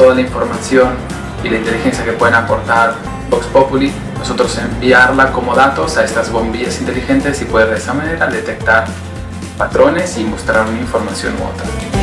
toda la información y la inteligencia que pueden aportar Vox Populi, nosotros enviarla como datos a estas bombillas inteligentes y poder de esa manera detectar patrones y mostrar una información u otra.